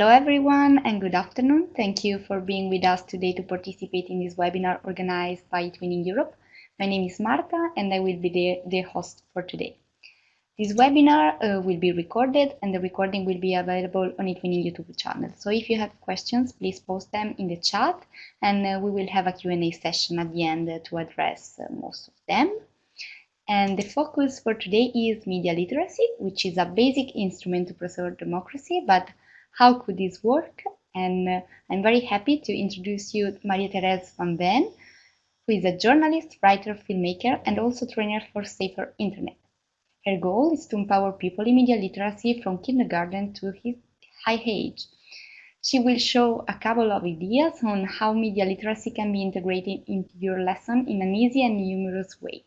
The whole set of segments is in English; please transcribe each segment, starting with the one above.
Hello everyone and good afternoon. Thank you for being with us today to participate in this webinar organized by eTwinning Europe. My name is Marta and I will be the, the host for today. This webinar uh, will be recorded and the recording will be available on eTwinning YouTube channel. So if you have questions, please post them in the chat and uh, we will have a Q&A session at the end uh, to address uh, most of them. And the focus for today is media literacy, which is a basic instrument to preserve democracy, but how could this work? And uh, I'm very happy to introduce you Maria Therese van Veen, who is a journalist, writer, filmmaker, and also trainer for safer internet. Her goal is to empower people in media literacy from kindergarten to his high age. She will show a couple of ideas on how media literacy can be integrated into your lesson in an easy and humorous way.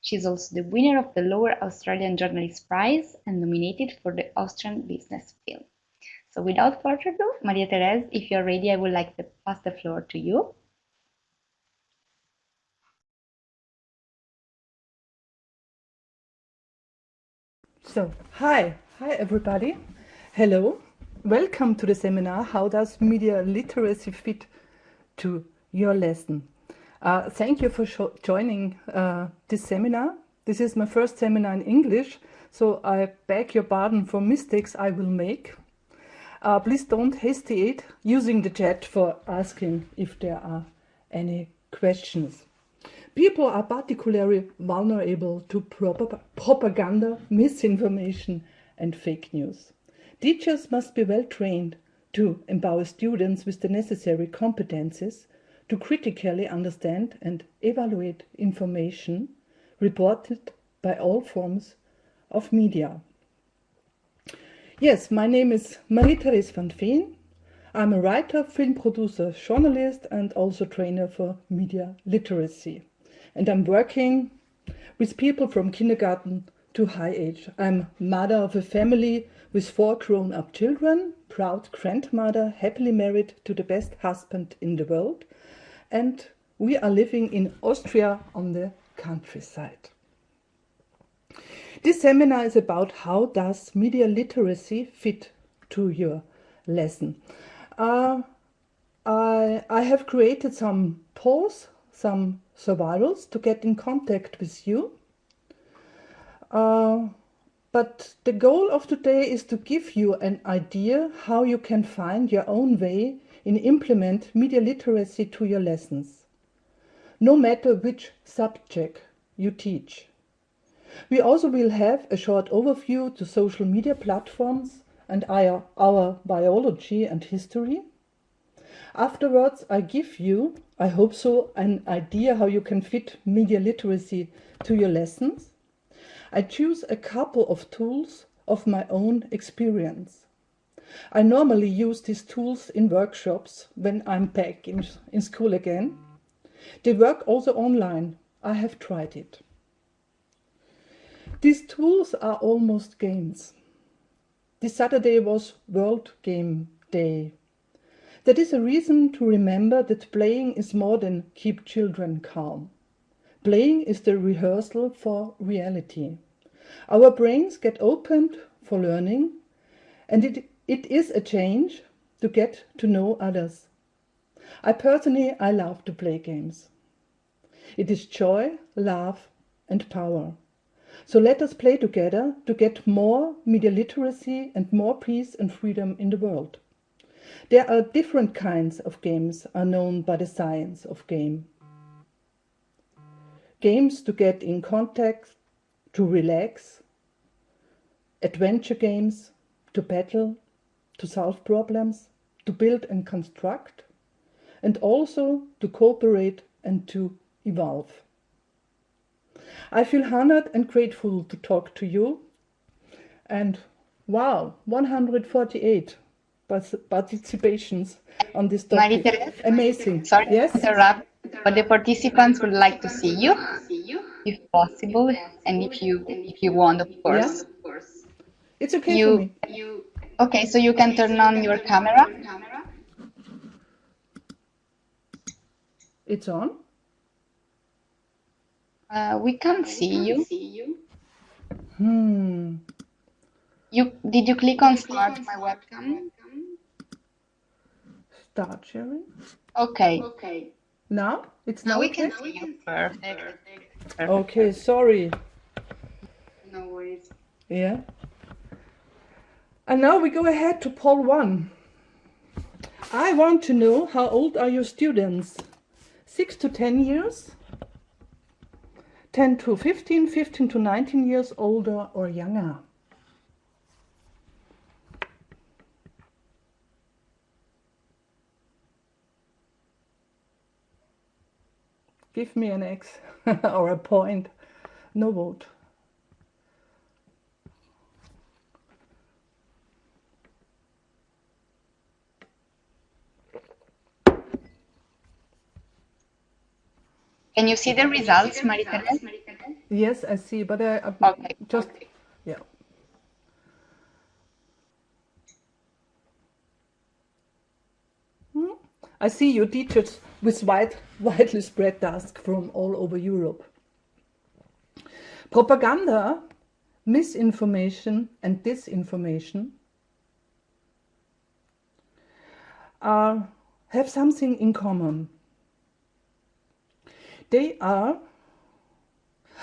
She is also the winner of the Lower Austrian Journalist Prize and nominated for the Austrian Business Film. So without further ado, Maria Therese, if you're ready, I would like to pass the floor to you. So, hi, hi everybody. Hello, welcome to the seminar, How Does Media Literacy Fit to Your Lesson? Uh, thank you for joining uh, this seminar. This is my first seminar in English, so I beg your pardon for mistakes I will make. Uh, please don't hesitate using the chat for asking if there are any questions. People are particularly vulnerable to propaganda, misinformation and fake news. Teachers must be well trained to empower students with the necessary competences to critically understand and evaluate information reported by all forms of media. Yes, my name is Marie-Therese van Veen. I'm a writer, film producer, journalist and also trainer for media literacy and I'm working with people from kindergarten to high age. I'm mother of a family with four grown-up children, proud grandmother, happily married to the best husband in the world, and we are living in Austria on the countryside. This seminar is about how does media literacy fit to your lesson. Uh, I, I have created some polls, some survivals to get in contact with you. Uh, but the goal of today is to give you an idea how you can find your own way in implement media literacy to your lessons, no matter which subject you teach. We also will have a short overview to social media platforms and our, biology and history. Afterwards, I give you I hope so, an idea how you can fit media literacy to your lessons. I choose a couple of tools of my own experience. I normally use these tools in workshops when I'm back in, in school again. They work also online. I have tried it. These tools are almost games. This Saturday was World Game Day that is a reason to remember that playing is more than keep children calm. Playing is the rehearsal for reality. Our brains get opened for learning and it, it is a change to get to know others. I personally, I love to play games. It is joy, love and power. So let us play together to get more media literacy and more peace and freedom in the world. There are different kinds of games are known by the science of game. Games to get in contact, to relax, adventure games, to battle, to solve problems, to build and construct, and also to cooperate and to evolve. I feel honored and grateful to talk to you. And wow, 148 participations on this topic. Amazing. Sorry yes? interrupt, but the participants would like to see you, if possible, and if you if you want, of course. Yeah. It's okay you, for me. You, okay, so you can turn on your camera. It's on. Uh, we can't see you. Hmm. You did you click on start my webcam? start sharing. Okay. Okay. Now? It's Now now we okay? can see you. Perfect. Perfect. Okay, sorry. No worries. Yeah. And now we go ahead to poll one. I want to know how old are your students? 6 to 10 years? 10 to 15, 15 to 19 years older or younger? Give me an X or a point. No vote. Can you see the results, Marie-Thérèse? Yes, I see, but I, I Okay. just yeah. Hmm? I see your teachers with wide, widely spread tasks from all over Europe. Propaganda, misinformation, and disinformation are, have something in common. They are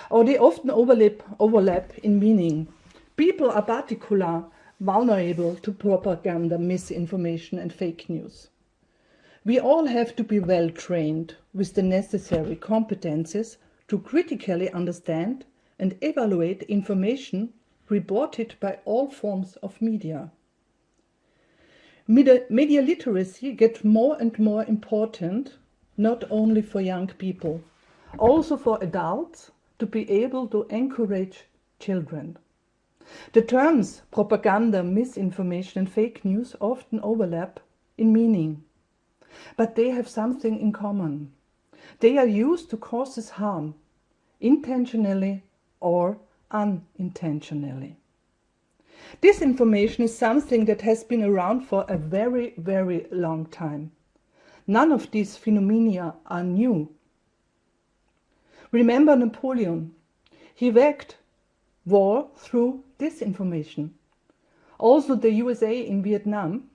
or they often overlap, overlap in meaning. People are particular vulnerable to propaganda, misinformation, and fake news. We all have to be well trained with the necessary competences to critically understand and evaluate information reported by all forms of media. Media, media literacy gets more and more important, not only for young people, also for adults to be able to encourage children. The terms propaganda, misinformation, and fake news often overlap in meaning, but they have something in common. They are used to cause us harm, intentionally or unintentionally. Disinformation is something that has been around for a very, very long time. None of these phenomena are new. Remember Napoleon. He waged war through disinformation. Also the USA in Vietnam.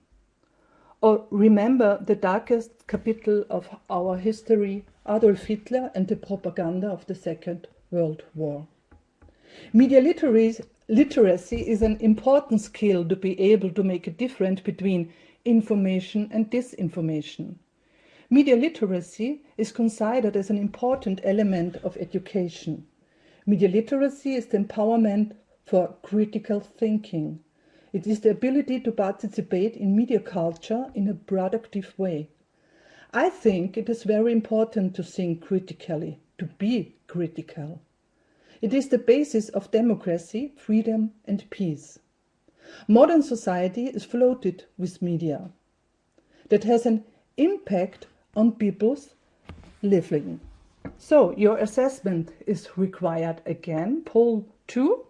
Or remember the darkest capital of our history, Adolf Hitler and the propaganda of the Second World War. Media literacy, literacy is an important skill to be able to make a difference between information and disinformation. Media literacy is considered as an important element of education. Media literacy is the empowerment for critical thinking. It is the ability to participate in media culture in a productive way. I think it is very important to think critically, to be critical. It is the basis of democracy, freedom and peace. Modern society is floated with media that has an impact on people's living. So your assessment is required again. Poll 2.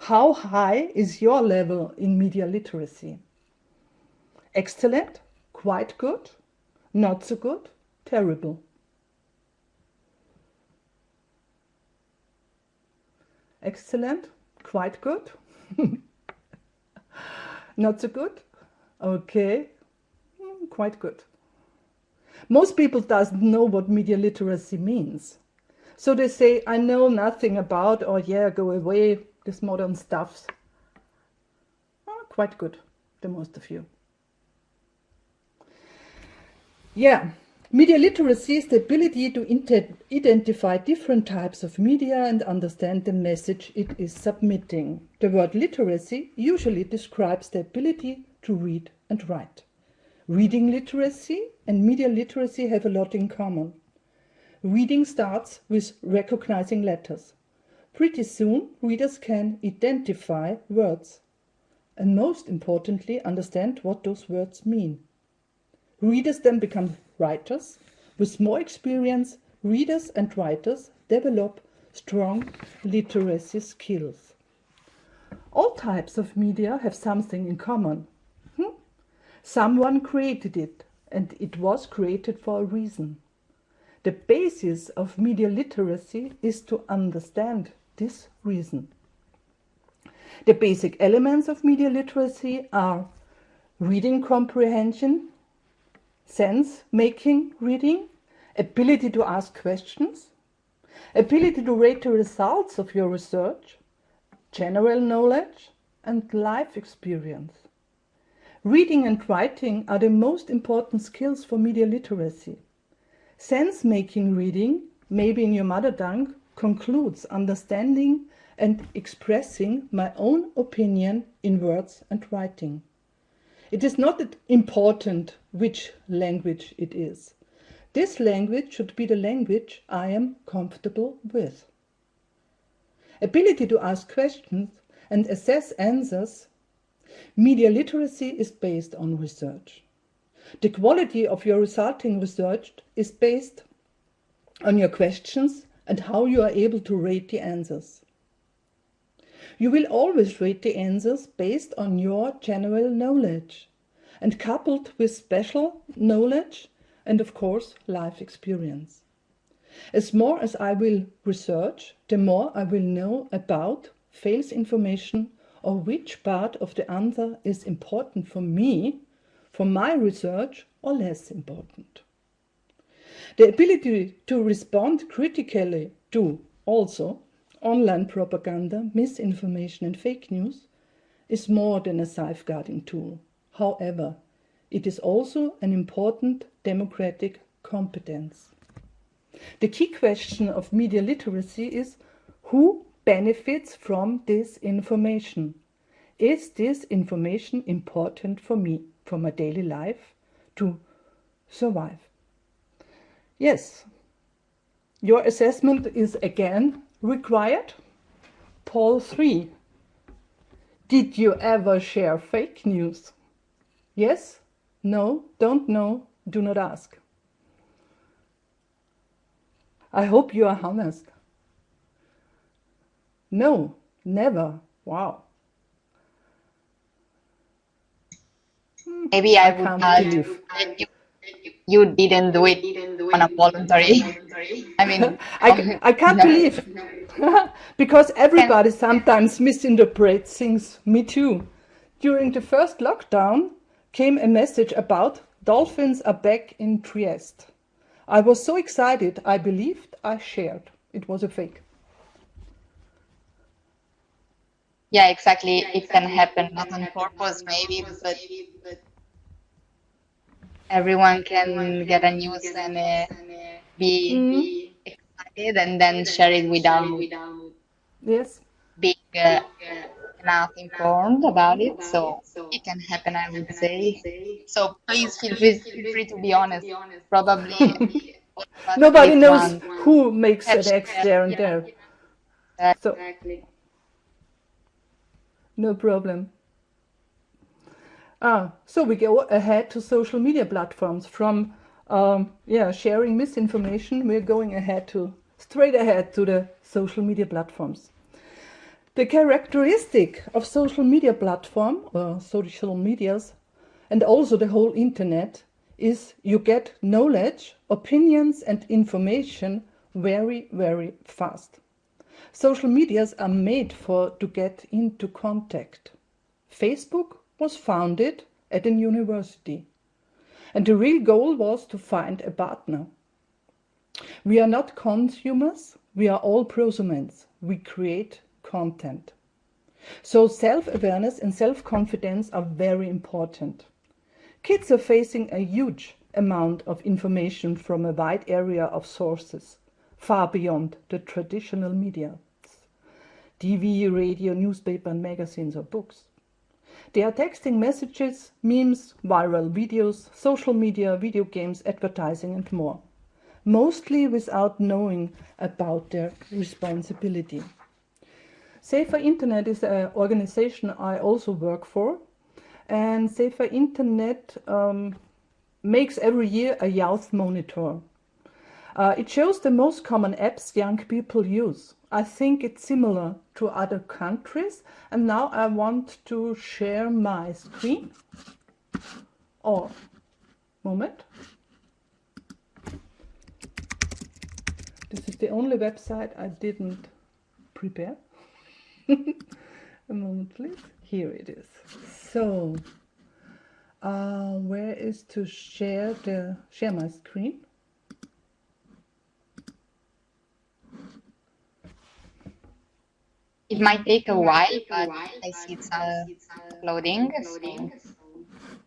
How high is your level in media literacy? Excellent, quite good, not so good, terrible. Excellent, quite good, not so good, okay, mm, quite good. Most people doesn't know what media literacy means. So they say, I know nothing about, or yeah, go away, this modern stuff. Oh, quite good, the most of you. Yeah, media literacy is the ability to identify different types of media and understand the message it is submitting. The word literacy usually describes the ability to read and write. Reading literacy and media literacy have a lot in common. Reading starts with recognizing letters. Pretty soon, readers can identify words and most importantly, understand what those words mean. Readers then become writers. With more experience, readers and writers develop strong literacy skills. All types of media have something in common. Someone created it, and it was created for a reason. The basis of media literacy is to understand this reason. The basic elements of media literacy are reading comprehension, sense making reading, ability to ask questions, ability to rate the results of your research, general knowledge, and life experience. Reading and writing are the most important skills for media literacy. Sense making reading, maybe in your mother tongue, concludes understanding and expressing my own opinion in words and writing. It is not important which language it is. This language should be the language I am comfortable with. Ability to ask questions and assess answers. Media literacy is based on research. The quality of your resulting research is based on your questions and how you are able to rate the answers. You will always rate the answers based on your general knowledge and coupled with special knowledge and of course life experience. As more as I will research, the more I will know about fails information or which part of the answer is important for me, for my research or less important. The ability to respond critically to also online propaganda, misinformation and fake news is more than a safeguarding tool. However, it is also an important democratic competence. The key question of media literacy is who benefits from this information? Is this information important for me, for my daily life, to survive? Yes, your assessment is again required. Poll 3. Did you ever share fake news? Yes? No? Don't know? Do not ask. I hope you are honest. No, never. Wow. Maybe I, I would believe. that you, you didn't do it on a voluntary. I mean, I, I can't no. believe. because everybody sometimes misinterprets things. Me too. During the first lockdown came a message about dolphins are back in Trieste. I was so excited, I believed, I shared. It was a fake. Yeah, exactly. It can happen not on purpose, maybe, but everyone can get a news and uh, be excited and then share it without Yes. being uh, enough informed about it. So it can happen, I would say. So please feel free, feel free to be honest. Probably all of us Nobody knows one who makes have an X there and yeah. there. So, Exactly. No problem. Ah, so we go ahead to social media platforms. From um, yeah, sharing misinformation, we're going ahead to straight ahead to the social media platforms. The characteristic of social media platform or social medias and also the whole internet is you get knowledge, opinions and information very, very fast. Social medias are made for to get into contact. Facebook was founded at an university and the real goal was to find a partner. We are not consumers, we are all prosumers. We create content. So self-awareness and self-confidence are very important. Kids are facing a huge amount of information from a wide area of sources, far beyond the traditional media. TV, radio, newspaper and magazines or books. They are texting messages, memes, viral videos, social media, video games, advertising and more. Mostly without knowing about their responsibility. Safer Internet is an organization I also work for. And Safer Internet um, makes every year a youth monitor. Uh, it shows the most common apps young people use. I think it's similar to other countries. And now I want to share my screen. Oh, moment. This is the only website I didn't prepare. a moment, please. Here it is. So, Uh, where is to share the share my screen? It might take a while, but I see it's uh, loading. So.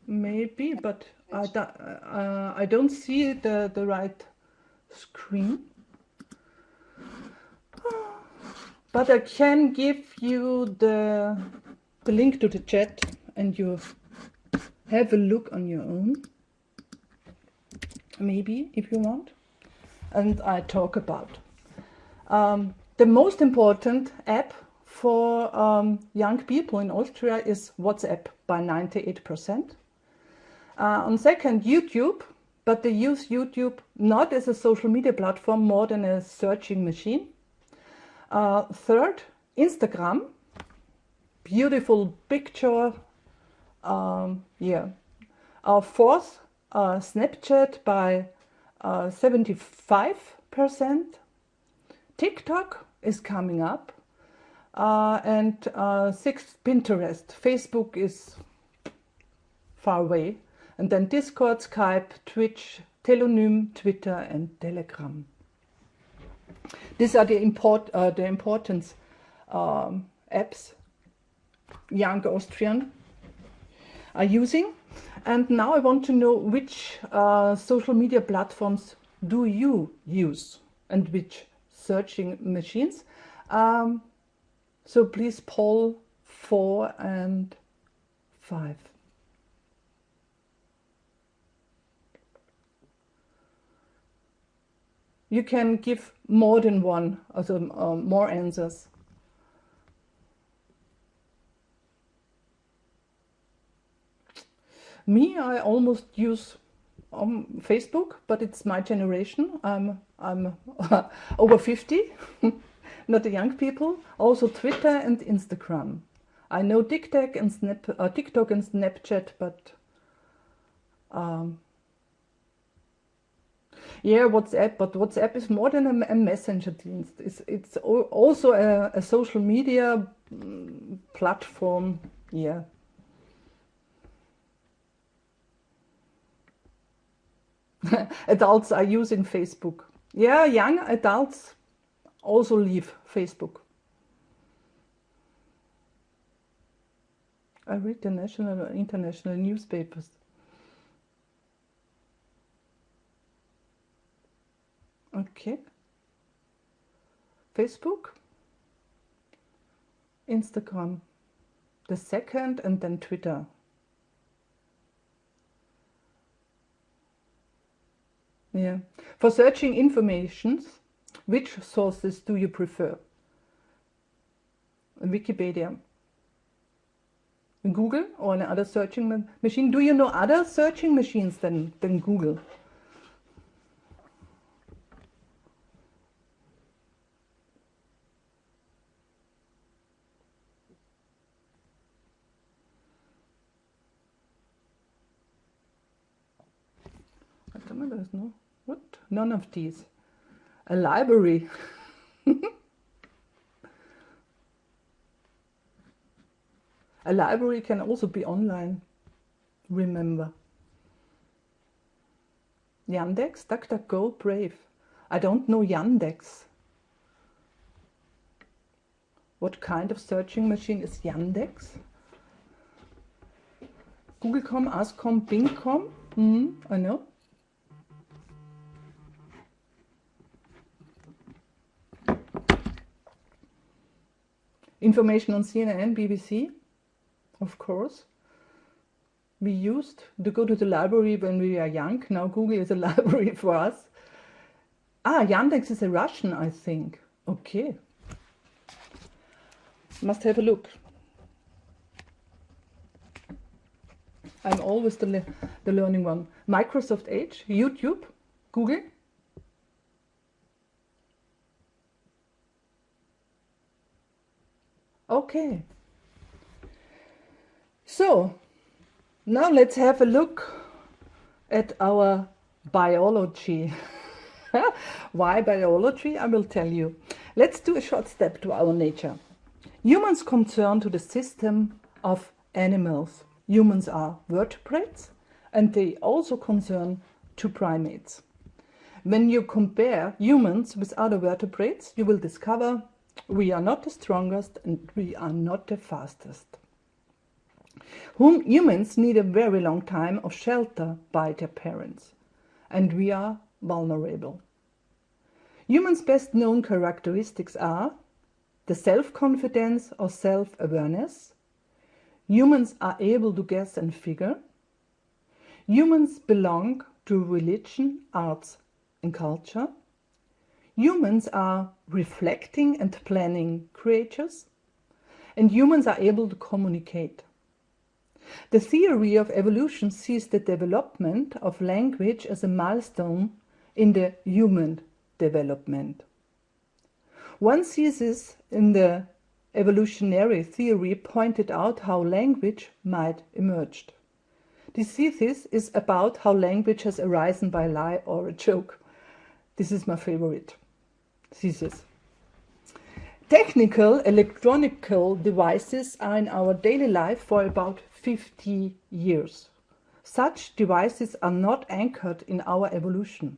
Maybe, but I, do, uh, I don't see the, the right screen. But I can give you the, the link to the chat and you have a look on your own. Maybe, if you want. And I talk about. Um, the most important app for um, young people in Austria is WhatsApp by 98%. Uh, on second, YouTube, but they use YouTube not as a social media platform, more than a searching machine. Uh, third, Instagram, beautiful picture, um, yeah. Uh, fourth, uh, Snapchat by 75%. TikTok is coming up. Uh, and uh, sixth, Pinterest. Facebook is far away. And then Discord, Skype, Twitch, Tellonym, Twitter, and Telegram. These are the, import, uh, the importance um, apps young Austrian are using. And now I want to know which uh, social media platforms do you use and which searching machines. Um, so please poll four and five. You can give more than one, also um, more answers. Me, I almost use um, Facebook, but it's my generation. I'm, I'm over 50, not the young people. Also Twitter and Instagram. I know TikTok and, Snap, uh, TikTok and Snapchat, but um, yeah, WhatsApp, but WhatsApp is more than a, a messenger dienst. It's, it's also a, a social media mm, platform, yeah. adults are using Facebook. Yeah, young adults also leave Facebook. I read the national and international newspapers. Okay. Facebook, Instagram, the second, and then Twitter. Yeah. For searching informations, which sources do you prefer? Wikipedia. Google or another searching machine? Do you know other searching machines than, than Google? There's no what? None of these. A library. A library can also be online, remember. Yandex, DuckDuckGo, Brave. I don't know Yandex. What kind of searching machine is Yandex? Google.com, Ask.com, Bing.com? Mm, I know. Information on CNN, BBC, of course. We used to go to the library when we were young. Now Google is a library for us. Ah, Yandex is a Russian, I think. Okay. Must have a look. I'm always the, le the learning one. Microsoft Edge, YouTube, Google. Okay. So, now let's have a look at our biology. Why biology? I will tell you. Let's do a short step to our nature. Humans concern to the system of animals. humans are vertebrates and they also concern two primates. When you compare humans with other vertebrates, you will discover we are not the strongest and we are not the fastest. Whom humans need a very long time of shelter by their parents, and we are vulnerable. Humans' best known characteristics are the self-confidence or self-awareness. Humans are able to guess and figure. Humans belong to religion, arts and culture. Humans are reflecting and planning creatures. And humans are able to communicate. The theory of evolution sees the development of language as a milestone in the human development. One thesis in the evolutionary theory pointed out how language might emerge. This thesis is about how language has arisen by lie or a joke. This is my favorite thesis. Technical electronical devices are in our daily life for about 50 years. Such devices are not anchored in our evolution.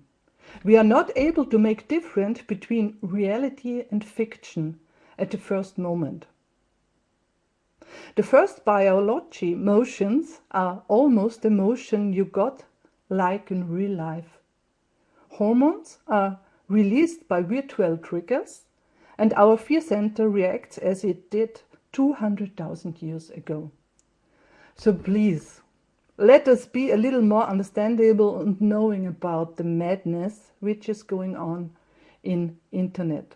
We are not able to make difference between reality and fiction at the first moment. The first biology motions are almost the motion you got like in real life. Hormones are released by virtual triggers and our fear center reacts as it did 200,000 years ago. So please, let us be a little more understandable and knowing about the madness which is going on in internet.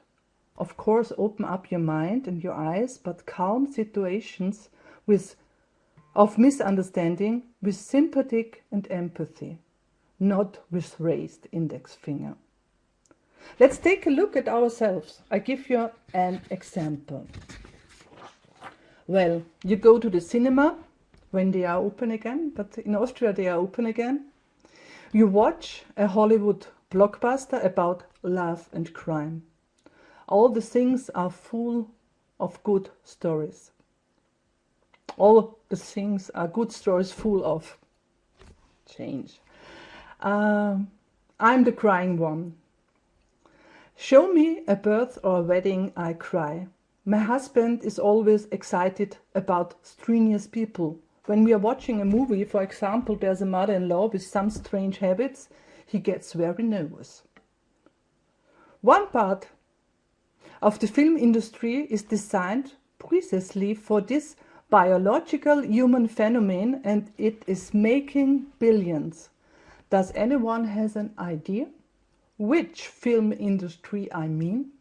Of course, open up your mind and your eyes, but calm situations with of misunderstanding with sympathy and empathy, not with raised index finger. Let's take a look at ourselves. I give you an example. Well, you go to the cinema when they are open again, but in Austria they are open again. You watch a Hollywood blockbuster about love and crime. All the things are full of good stories. All the things are good stories full of change. Um, I'm the crying one. Show me a birth or a wedding, I cry. My husband is always excited about strenuous people when we are watching a movie, for example, there's a mother-in-law with some strange habits, he gets very nervous. One part of the film industry is designed precisely for this biological human phenomenon and it is making billions. Does anyone has an idea which film industry I mean?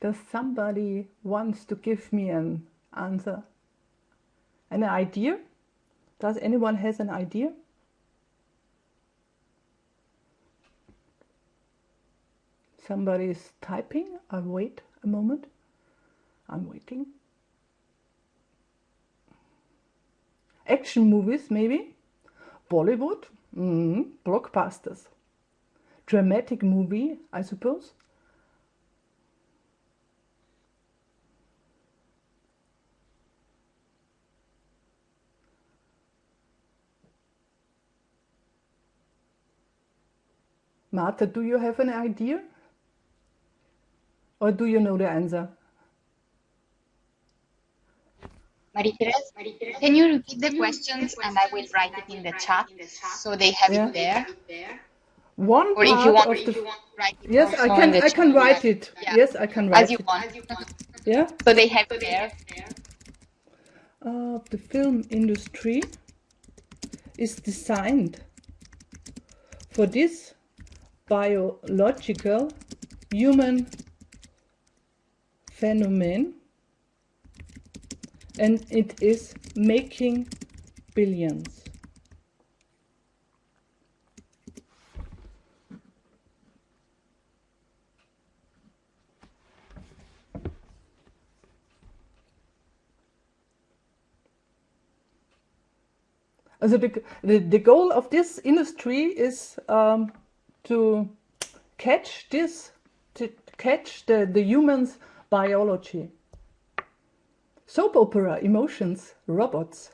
Does somebody wants to give me an answer? An idea? Does anyone has an idea? Somebody is typing. I'll wait a moment. I'm waiting. Action movies, maybe? Bollywood? Mm. Blockbusters. Dramatic movie, I suppose? Marta, do you have an idea? Or do you know the answer? Marie-Therese, can you repeat the questions and I will write it in the chat so they have yeah. it there? One or if you want, of the, yes, I can. I can write it. Yeah. Yes, I can write it. As you it. want. Yeah. So they have it there. Uh, the film industry is designed for this biological human phenomenon and it is making billions. So the, the, the goal of this industry is um, to catch this, to catch the, the human's biology. Soap opera, emotions, robots.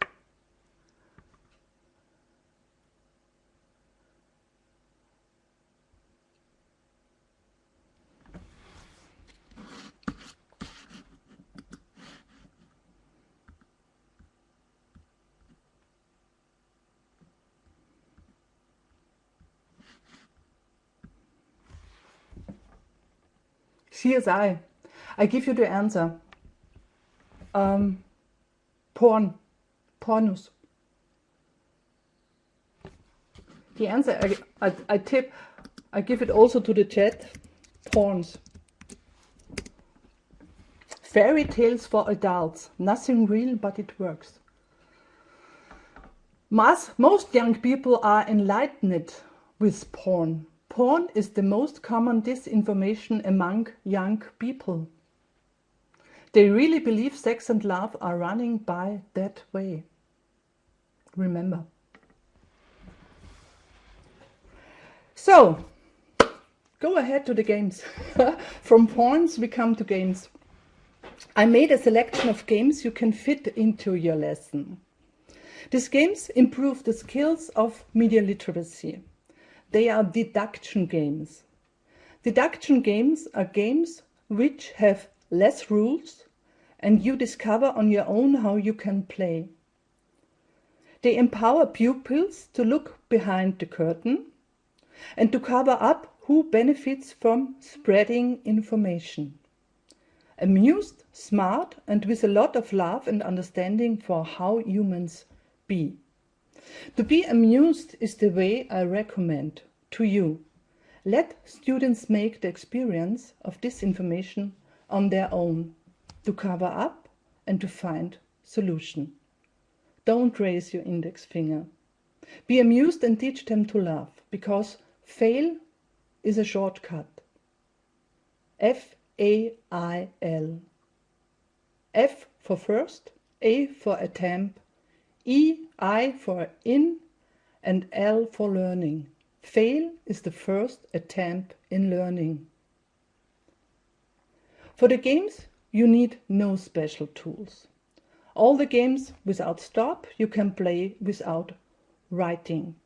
CSI. I give you the answer. Um, porn. Pornos. The answer, I, I, I tip, I give it also to the chat. Porns. Fairy tales for adults. Nothing real, but it works. Most, most young people are enlightened with porn. Porn is the most common disinformation among young people. They really believe sex and love are running by that way. Remember. So, go ahead to the games. From porns we come to games. I made a selection of games you can fit into your lesson. These games improve the skills of media literacy. They are deduction games. Deduction games are games which have less rules and you discover on your own how you can play. They empower pupils to look behind the curtain and to cover up who benefits from spreading information. Amused, smart and with a lot of love and understanding for how humans be. To be amused is the way I recommend to you. Let students make the experience of this information on their own to cover up and to find solution. Don't raise your index finger. Be amused and teach them to laugh because fail is a shortcut. F-A-I-L. F for first, A for attempt, E, I for in, and L for learning. Fail is the first attempt in learning. For the games, you need no special tools. All the games without stop you can play without writing.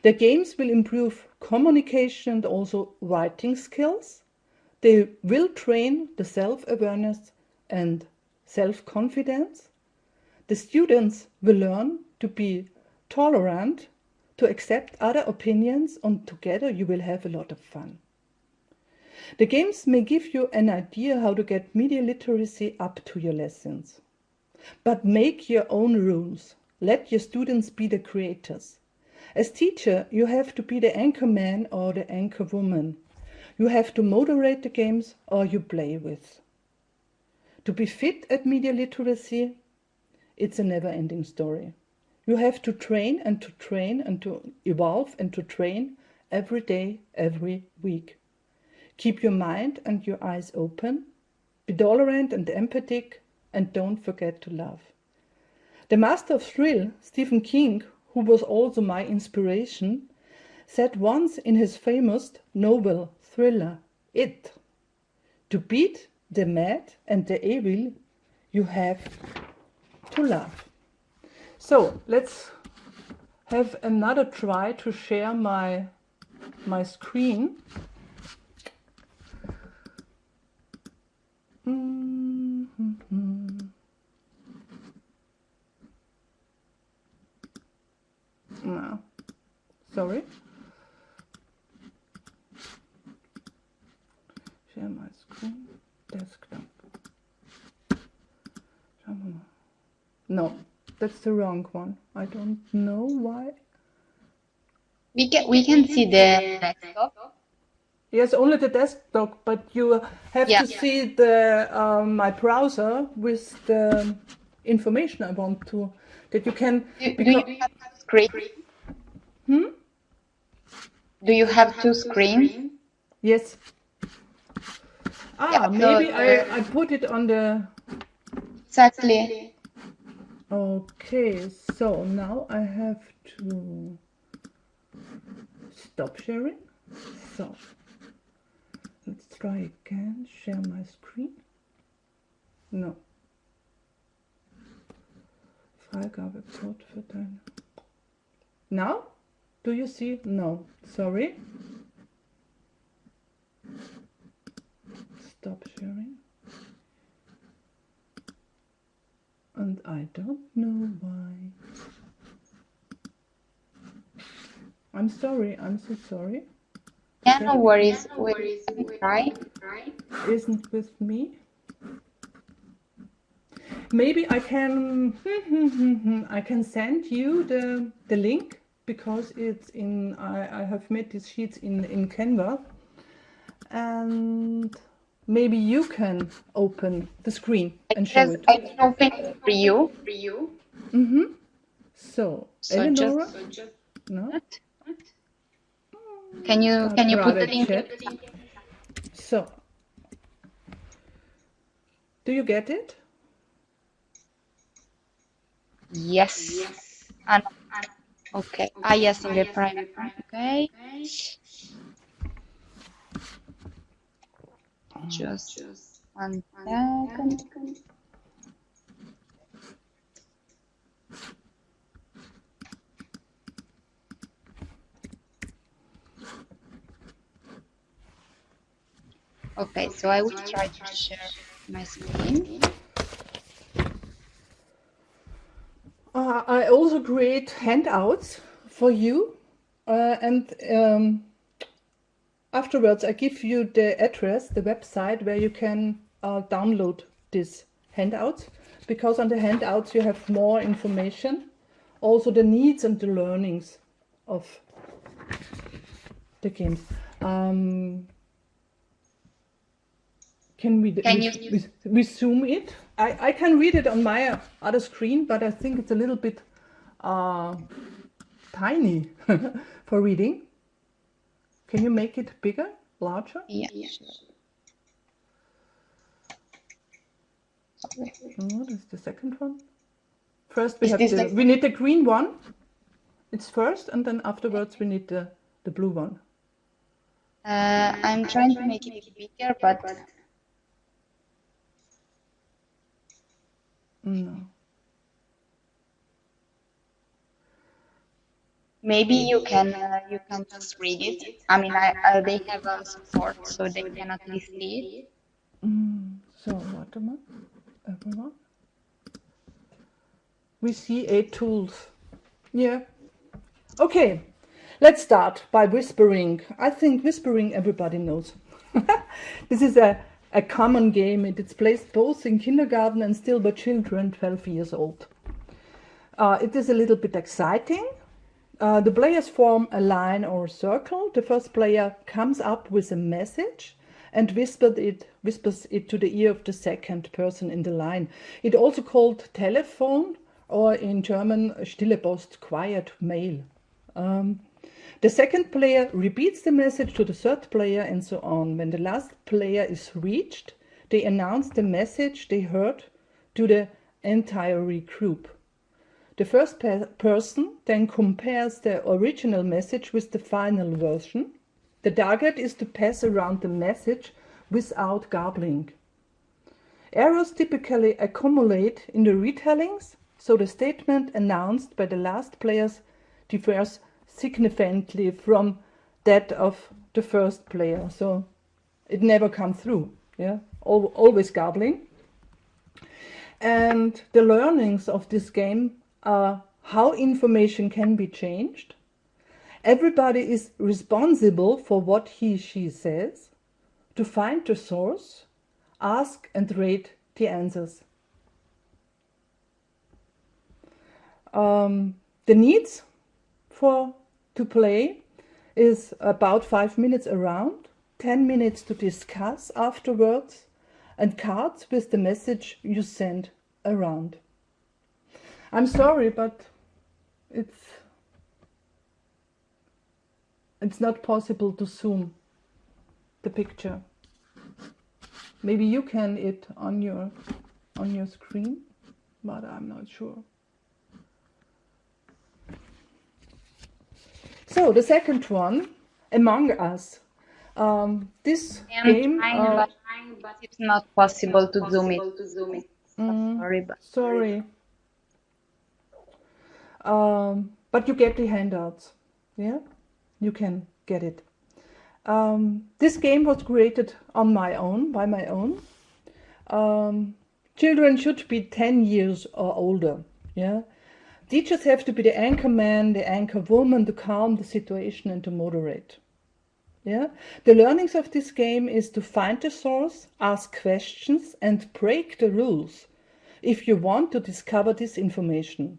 The games will improve communication and also writing skills. They will train the self-awareness and self-confidence. The students will learn to be tolerant, to accept other opinions and together you will have a lot of fun. The games may give you an idea how to get media literacy up to your lessons. But make your own rules. Let your students be the creators. As teacher, you have to be the anchor man or the anchor woman. You have to moderate the games or you play with. To be fit at media literacy, it's a never-ending story. You have to train and to train and to evolve and to train every day, every week. Keep your mind and your eyes open. Be tolerant and empathic and don't forget to love. The master of thrill, Stephen King, who was also my inspiration, said once in his famous novel thriller, It, to beat the mad and the evil, you have to love. So let's have another try to share my, my screen. No, sorry. Share my screen, desktop. No, that's the wrong one. I don't know why. We can we can see the desktop. Yes, only the desktop, but you have Yeah. to see the um, my browser with the information I want to that you can. Do, do because- you have two screens? Hmm? Do you have two screens? Yes. Ah, Yeah, so maybe I, I put it on the. Exactly. Okay, so now I have to stop sharing. So let's try again. Share my screen. No. Freigabe Code für deine. Now? Do you see? No. Sorry. Stop sharing. And I don't know why. I'm sorry, I'm so sorry. Yeah, no worries. No We worries. can We try. can try. Isn't with me. Maybe I can I can send you the the link because it's in I, I have made these sheets in in Canva and maybe you can open the screen and show Yes, it. I can open it for you. For you. Mm-hmm. So, So Eleonora, just So just no? can you I'd can you put the link? check. So, do you get it? Yes. yes. And okay. Ah yes, in the private. Okay. Okay. Just Just one second. Okay, so I will try to share my screen. Uh, I also create handouts for you, uh, and um, afterwards I give you the address, the website where you can uh, download these handouts. Because on the handouts you have more information, also the needs and the learnings of the games. Um, can we, Can we, you- we, we zoom it? I, I can read it on my other screen, but I think it's a little bit uh, tiny for reading. Can you make it bigger, larger? Yeah. Yeah. sure. Sorry. What is the second one? First we Is have the, the- we need the green one. It's first, and then afterwards we need the the blue one. Uh, I'm trying to make it bigger, but No. maybe you can uh, you can just read it. I mean, I, I they have a support, so they can at least see it. Mm, so warte mal, everyone. We see eight tools. Yeah. Okay, let's start by whispering. I think whispering everybody knows. this is a, a common game. It is played both in kindergarten and still by children 12 years old. Uh, it is a little bit exciting. Uh, the players form a line or a circle. The first player comes up with a message and whispered it, whispers it to the ear of the second person in the line. It also called telephone or in German stille Post, quiet mail. Um, the second player repeats the message to the third player and so on. When the last player is reached, they announce the message they heard to the entire group. The first pe- person then compares the original message with the final version. The target is to pass around the message without garbling. Errors typically accumulate in the retellings, so the statement announced by the last players differs significantly from that of the first player. So it never comes through. Yeah, Al- always garbling. And the learnings of this game are how information can be changed. Everybody is responsible for what he she says, to find the source, ask and rate the answers. Um, the needs for to play is about five minutes around, 10 minutes to discuss afterwards, and cards with the message you send around. I'm sorry, but it's it's not possible to zoom the picture. Maybe you can it on your on your screen, but I'm not sure. So the second one, Among Us. Um, this I'm game. trying, uh, but it's not possible to zoom it. To zoom it. mm, Sorry, but sorry. Um, but you get the handouts. Yeah, you can get it. Um, this game was created on my own, by my own. Um, children should be 10 years or older. Yeah, teachers have to be the anchor man, the anchor woman to calm the situation and to moderate. Yeah, the learnings of this game is to find the source, ask questions, and break the rules if you want to discover this information.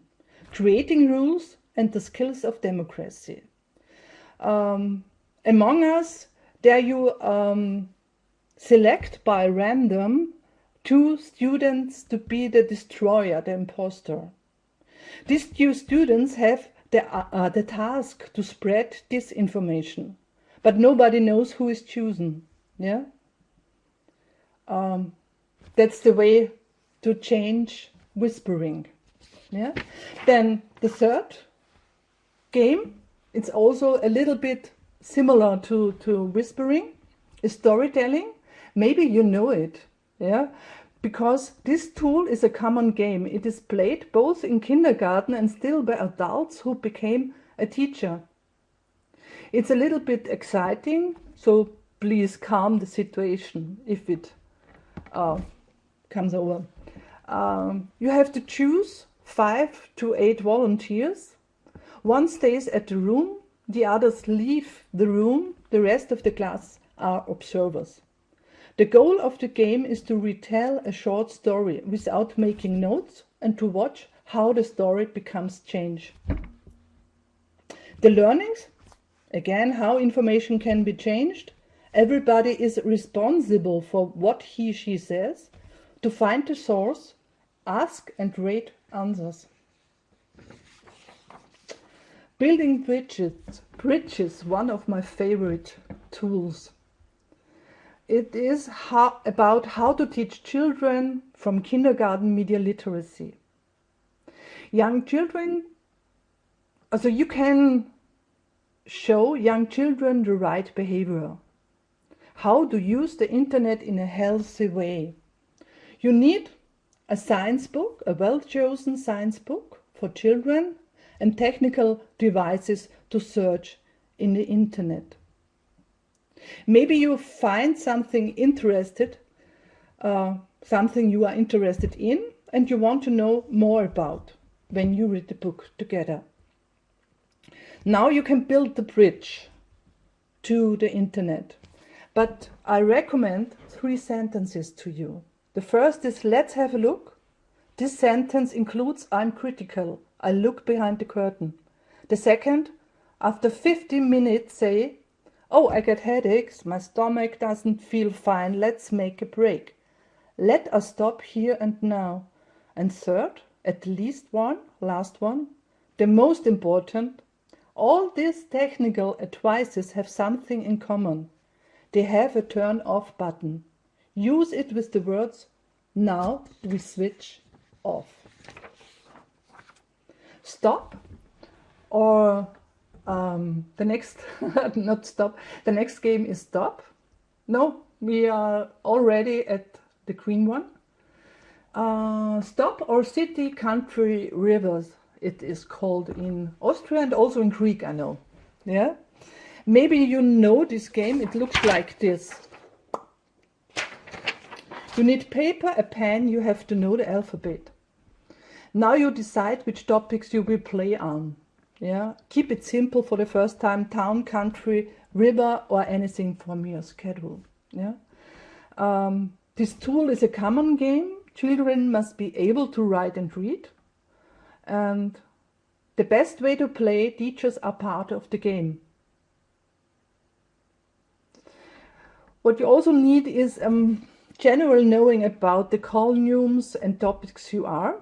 Creating rules and the skills of democracy. Um, among us, there you um, select by random two students to be the destroyer, the imposter. These two students have the, uh, the task to spread this information, but nobody knows who is chosen. Yeah, um, that's the way to change whispering. Yeah, then the third game, it's also a little bit similar to, to whispering, is storytelling. Maybe you know it, yeah, because this tool is a common game. It is played both in kindergarten and still by adults who became a teacher. It's a little bit exciting, so please calm the situation if it uh, comes over. Um, you have to choose five to eight volunteers. One stays at the room, the others leave the room, the rest of the class are observers. The goal of the game is to retell a short story without making notes and to watch how the story becomes change. The learnings, again, how information can be changed. Everybody is responsible for what he, she says, to find the source, ask and rate answers. Building bridges, bridges, one of my favorite tools. It is how, about how to teach children from kindergarten media literacy. Young children, so you can show young children the right behavior. How to use the internet in a healthy way. You need a science book, a well-chosen science book for children and technical devices to search in the internet. Maybe you find something interested, uh, something you are interested in and you want to know more about when you read the book together. Now you can build the bridge to the internet, but I recommend three sentences to you. The first is let's have a look. This sentence includes I'm critical. I look behind the curtain. The second, after 15 minutes say, oh, I get headaches, my stomach doesn't feel fine, let's make a break. Let us stop here and now. And third, at least one, last one, the most important, all these technical advices have something in common. They have a turn off button. Use it with the words, now we switch off. Stop or um, the next, not stop, the next game is stop. No, we are already at the green one. Uh, stop or city, country, rivers, it is called in Austria and also in Greek, I know. Yeah, maybe you know this game, it looks like this. You need paper, a pen, you have to know the alphabet. Now you decide which topics you will play on. Yeah, keep it simple for the first time, town, country, river, or anything from your schedule. Yeah. Um, this tool is a common game. Children must be able to write and read. And the best way to play, teachers are part of the game. What you also need is um, general knowing about the columns and topics you are,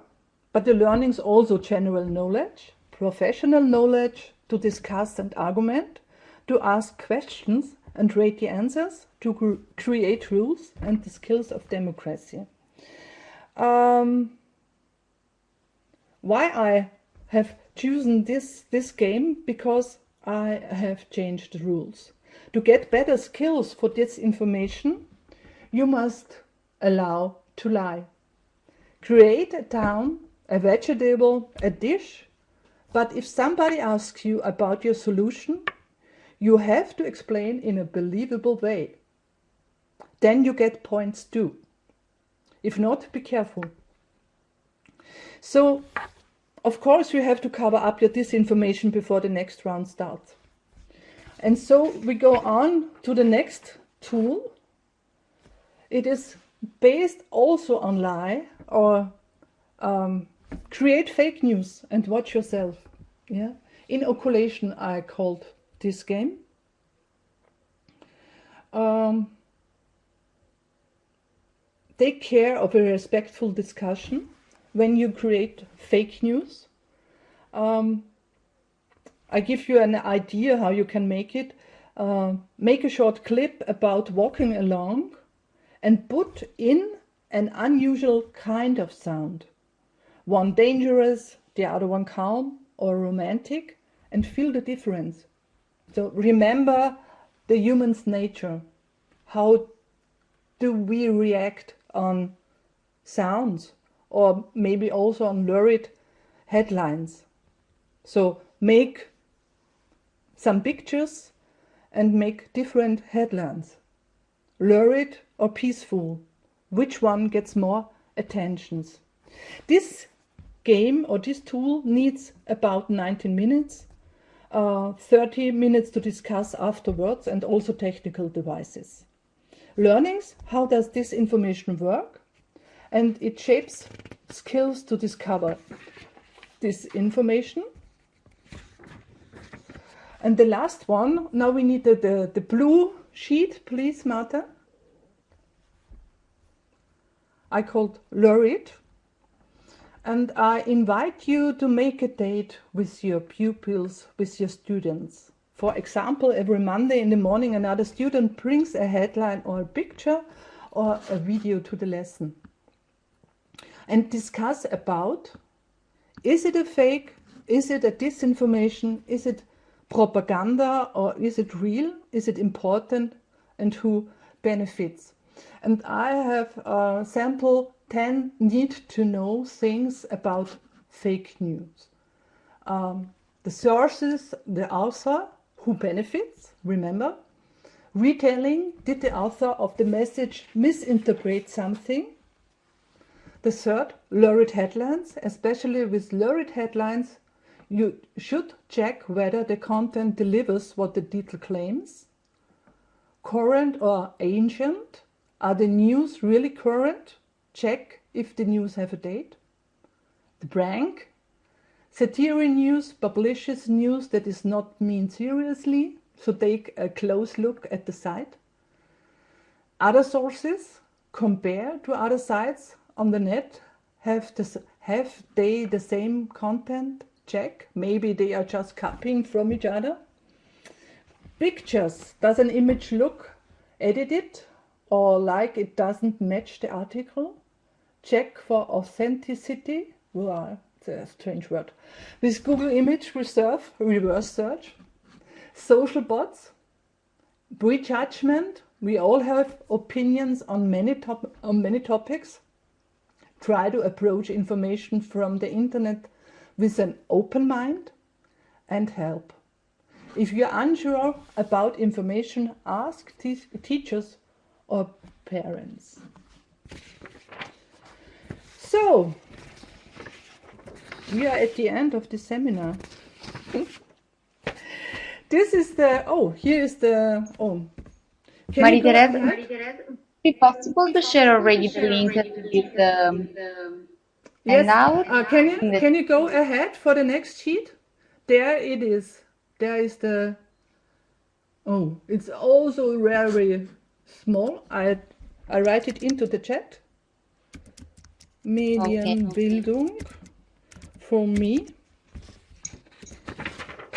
but the learning is also general knowledge, professional knowledge to discuss and argument, to ask questions and rate the answers, to create rules and the skills of democracy. Um, why I have chosen this, this game? Because I have changed the rules. To get better skills for this information, you must allow to lie. Create a town, a vegetable, a dish, But if somebody asks you about your solution, you have to explain in a believable way. Then you get points too. If not, be careful. So, of course, you have to cover up your disinformation before the next round starts. And so we go on to the next tool. It is based also on lie or um, create fake news and watch yourself. Yeah, inoculation I called this game. Um, take care of a respectful discussion when you create fake news. Um, I give you an idea how you can make it. Uh, make a short clip about walking along and put in an unusual kind of sound. One dangerous, the other one calm or romantic and feel the difference. So remember the human's nature. How do we react on sounds or maybe also on lurid headlines? So make some pictures and make different headlines. Lurid or peaceful? Which one gets more attentions? This game or this tool needs about 19 minutes, uh, 30 minutes to discuss afterwards and also technical devices. Learnings, how does this information work? And it shapes skills to discover this information. And the last one, now we need the, the, the blue sheet, please, Marta. I called Lurid and I invite you to make a date with your pupils, with your students. For example, every Monday in the morning another student brings a headline or a picture or a video to the lesson. And discuss about, is it a fake, is it a disinformation, is it propaganda or is it real, is it important and who benefits. And I have a sample 10 need to know things about fake news. Um, the sources, the author, who benefits, remember. Retelling, did the author of the message misinterpret something? The third, lurid headlines, especially with lurid headlines, you should check whether the content delivers what the title claims. Current or ancient, are the news really current? Check if the news have a date. The prank. Satire news publishes news that is not meant seriously, so take a close look at the site. Other sources, compare to other sites on the net, have, have they the same content? Check, maybe they are just copying from each other. Pictures, does an image look edited or like it doesn't match the article. Check for authenticity. Wow, it's a strange word. With Google Image Reserve, reverse search. Social bots, prejudgment. We all have opinions on many, top on many topics. Try to approach information from the internet with an open mind and help. If you're unsure about information, ask teachers or parents. So, we are at the end of the seminar. this is the, oh, here is the, oh. Can Marie-Therese, be possible to share already the link with the um, yes. Uh, can you can you go ahead for the next sheet? There it is. There is the. Oh, it's also very small. I I write it into the chat. Medienbildung for me.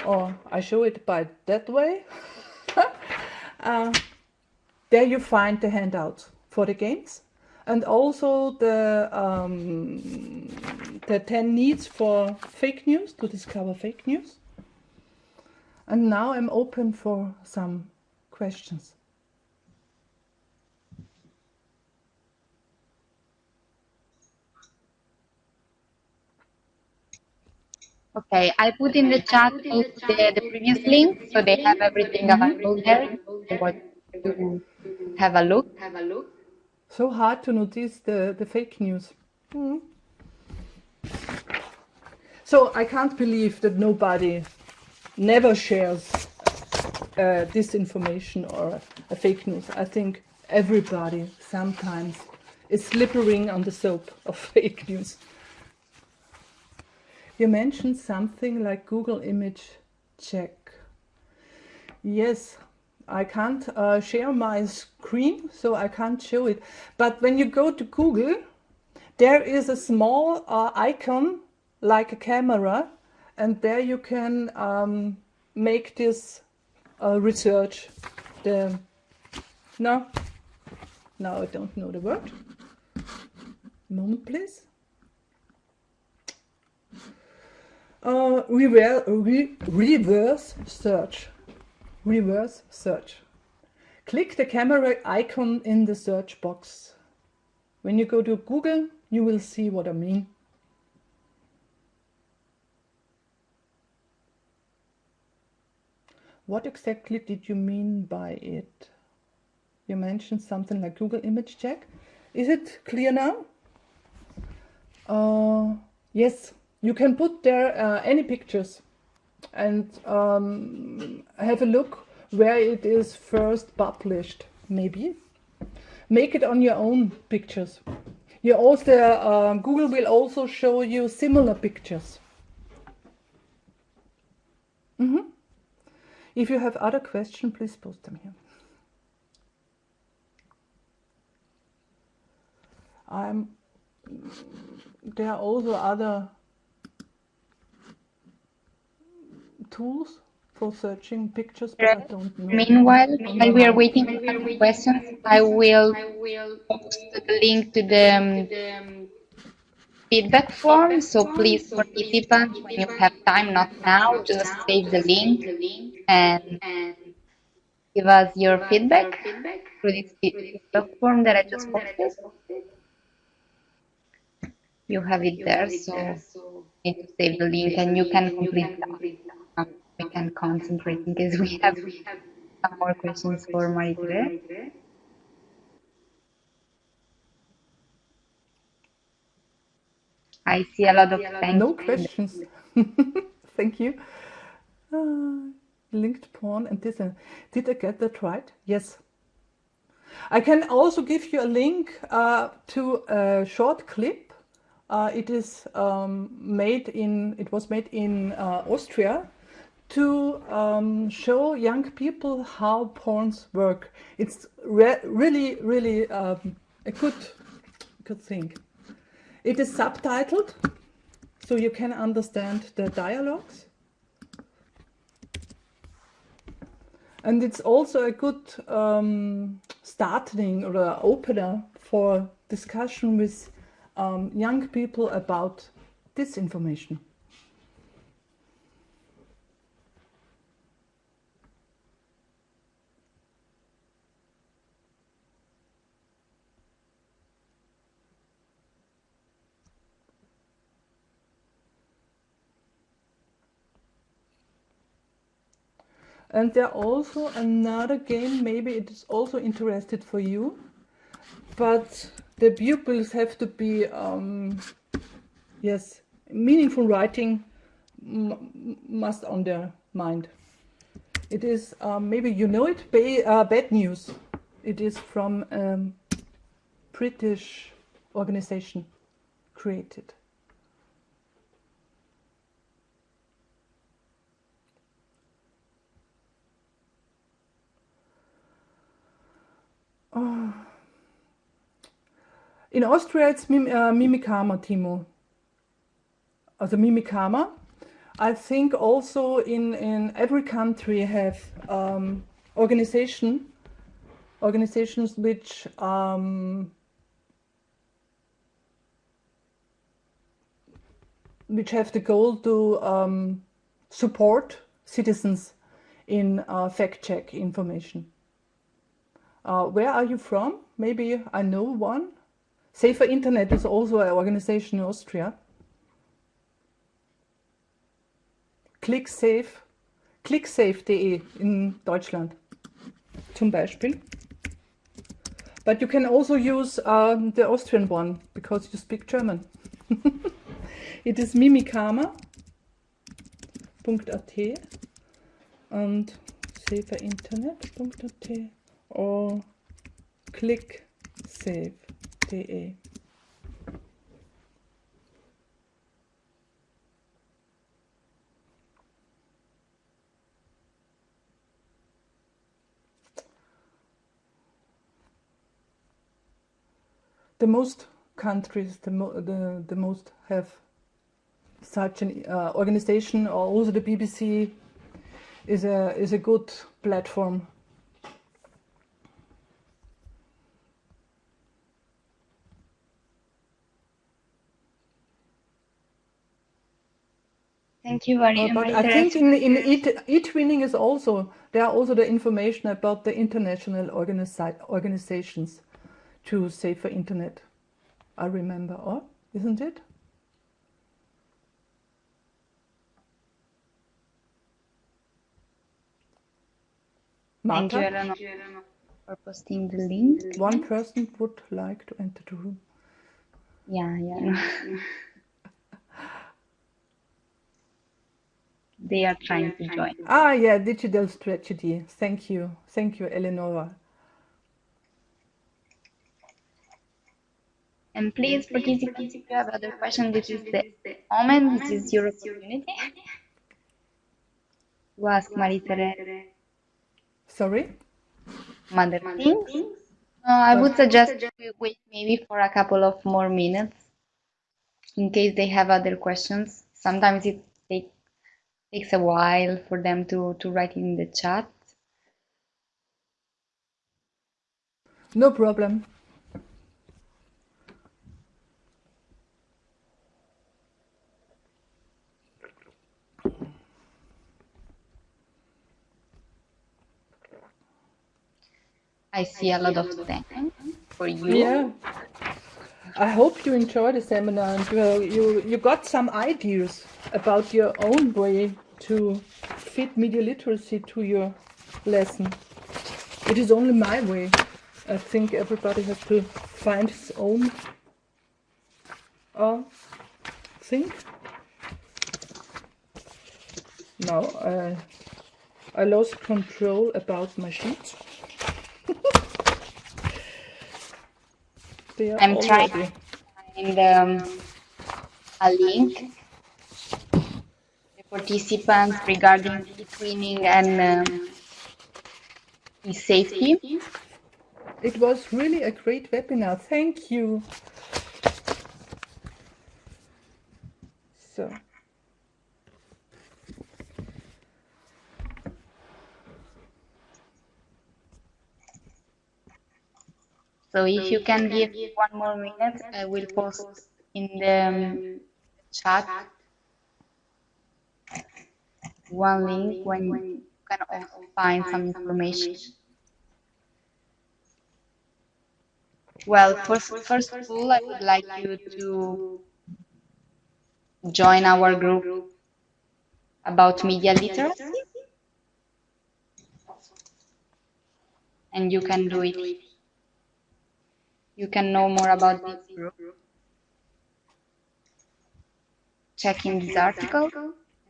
Or I show it by that way. uh, there you find the handouts for the games and also the um, the 10 needs for fake news to discover fake news. And now I'm open for some questions. Okay, I put in the chat also the, the previous link, so they have everything available there. If you want to have a look. So hard to notice the, the fake news. Hmm. So I can't believe that nobody never shares uh, disinformation or a fake news. I think everybody sometimes is slippering on the soap of fake news. You mentioned something like Google image check. Yes, I can't uh, share my screen, so I can't show it. But when you go to Google, there is a small uh, icon like a camera, and there you can um, make this uh, research. The no, now I don't know the word. Moment, please. Uh, reverse, re reverse search. Reverse search. Click the camera icon in the search box. When you go to Google, you will see what I mean. What exactly did you mean by it? You mentioned something like Google image check. Is it clear now? Uh, yes, you can put there uh, any pictures and um, have a look where it is first published, maybe. Make it on your own pictures. You also, uh, Google will also show you similar pictures. Mm -hmm. If you have other questions, please post them here. I'm, there are also other tools for searching pictures, but I don't know. Meanwhile, while we are waiting for questions, I will post the link to the um, feedback form. So please, participants, when you have time, not now, just save the link and give us your feedback through this feedback form that I just posted. You have it there, so you need to save the link and you can complete that we can concentrate in case we have some more questions for Marie I see a lot of thanks. No questions. Thank you. Uh, linked porn and this. Uh, did I get that right? Yes. I can also give you a link uh, to a short clip. Uh, it is um, made in. It was made in uh, Austria to um, show young people how porns work. It's re really, really um, a good, good thing. It is subtitled, so you can understand the dialogues. And it's also a good um, starting or opener for discussion with um, young people about this information. And there also another game, maybe it is also interested for you, but the pupils have to be, um, yes, meaningful writing must on their mind. It is, um, maybe you know it, ba uh, Bad News. It is from um, British organization created. Oh. In Austria, it's Mim uh, Mimikama, Timo. Also Mimikama. I think also in, in every country have um, organization, organizations which um, which have the goal to um, support citizens in uh, fact-check information. Uh, where are you from? Maybe I know one. Safer Internet is also an organization in Austria. ClickSafe, clicksafe.de in Deutschland zum Beispiel. But you can also use um, the Austrian one because you speak German. it is mimikama.at and saferinternet.at or clicksafe.de. the most countries, the, mo the, the most have such an uh, organization, or also the BBC is a is a good platform. Thank you very much. I think in in eTwinning is also there are also the information about the international organizations to safer internet. I remember, or isn't it? Thank you, Eleanor, for posting the link. one person would like to enter the room. Yeah, yeah. They are trying to join. Ah, yeah, digital strategy. Thank you, thank you, Eleonora. And please participate if you have other questions. This is the moment, this is your opportunity to ask Marie-Thérèse Sorry. other things. Uh, I would suggest we wait maybe for a couple of more minutes in case they have other questions. Sometimes it take, takes a while for them to, to write in the chat. No problem. I see a lot of thanks for you. Yeah. I hope you enjoy the seminar and you, you, you got some ideas about your own way to fit media literacy to your lesson. It is only my way. I think everybody has to find his own uh, thing. Now I, I lost control about my are I'm trying to find um, a link participants regarding eTwinning and um, e-safety. It was really a great webinar. Thank you. So, So if you can give one more minute, I will post in the um, chat one link when you can also find some information. Well, first, first of all, I would like you to join our group about media literacy. And you can do it. You can know more about this group. Checking this article.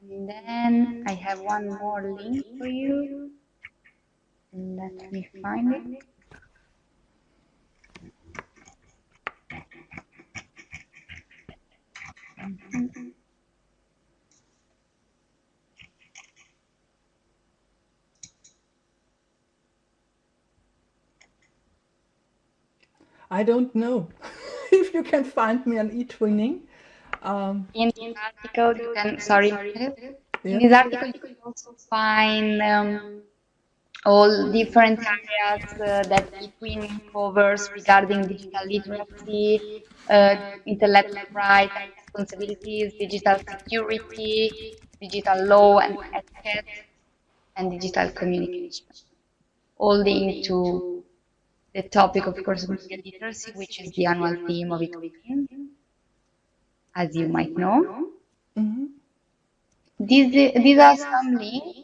Then I have one more link for you. Let me find it. I don't know if you can find me on eTwinning. Um, In this article, you can, sorry, in this article, you can also find um, all different areas uh, that eTwin covers regarding digital literacy, uh, intellectual rights and responsibilities, digital security, digital law and etiquette, and digital communication. All linked to the topic, of course, of media literacy, which is the annual theme of eTwin, as you might know. Mhm. these these are some links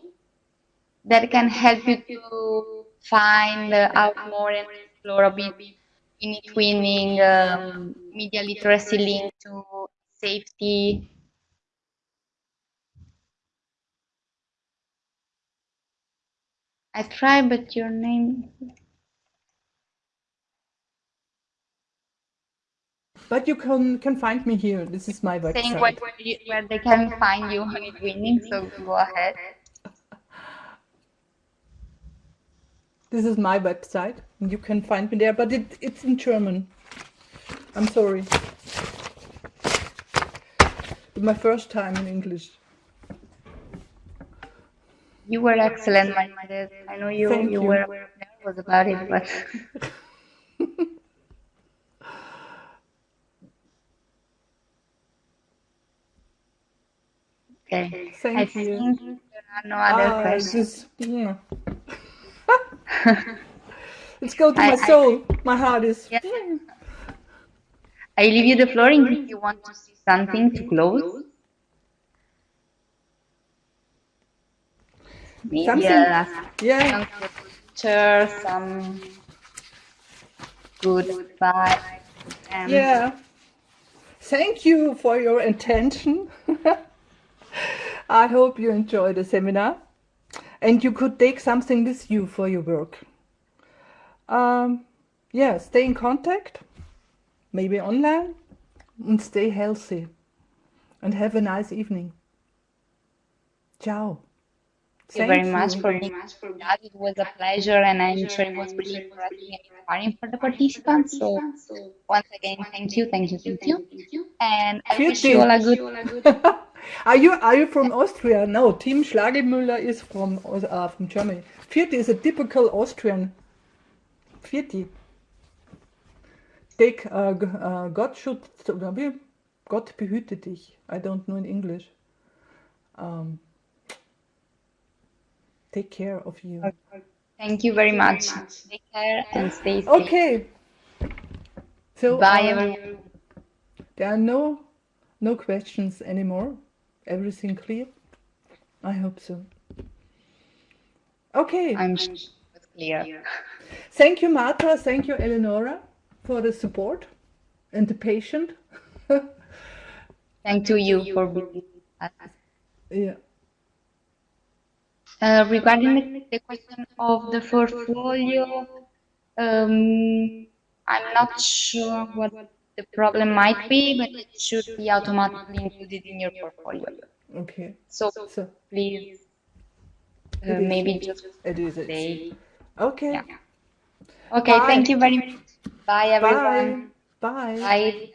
that can help you to find out more and explore a bit in twinning um, media literacy link to safety. I try, but your name. But you can can find me here. This is my saying website. where, you, where they can find you on winning, so go ahead. This is my website. You can find me there, but it, it's in German. I'm sorry. My first time in English. You were excellent, Margaret. I know you, Thank you you. were nervous about it, but okay. I Thank you. think there are no other Ah, questions. this, yeah. Let's go to I- my I- soul. My heart is. Yeah. I leave you the floor in case you want to see something to close. Maybe Something- a Yeah. some picture, some goodbye. Um, Yeah. Thank you for your attention. I hope you enjoyed the seminar and you could take something with you for your work. Um, yeah, stay in contact, maybe online, and stay healthy. And have a nice evening. Ciao. Thank you very much for with us. It was a pleasure, and I'm sure it was really interesting and inspiring for the participants. So, once again, thank you, thank you, thank you. And I wish you all a good. are you are you from Austria? No, Tim Schlagemüller is from uh, from Germany. Vierti is a typical Austrian. Vierti. Take uh, uh, Gott schützt oder? Gott behüte dich. I don't know in English. Um, take care of you. Thank you very much. Take care and stay safe. Okay. So Bye, uh, everyone. There are no no questions anymore. Everything clear? I hope so. Okay. I'm sure it was clear. Thank you, Marta. Thank you, Eleonora, for the support and the patient. Thank to you for being us. yeah. Uh, regarding the, the question of the portfolio, um, I'm not sure what the problem might be, but it should be automatically included in your portfolio. Okay. So So please, uh, maybe just it is it. say. Okay. Yeah. Okay, Bye. thank you very much. Bye, everyone. Bye. Bye. Bye.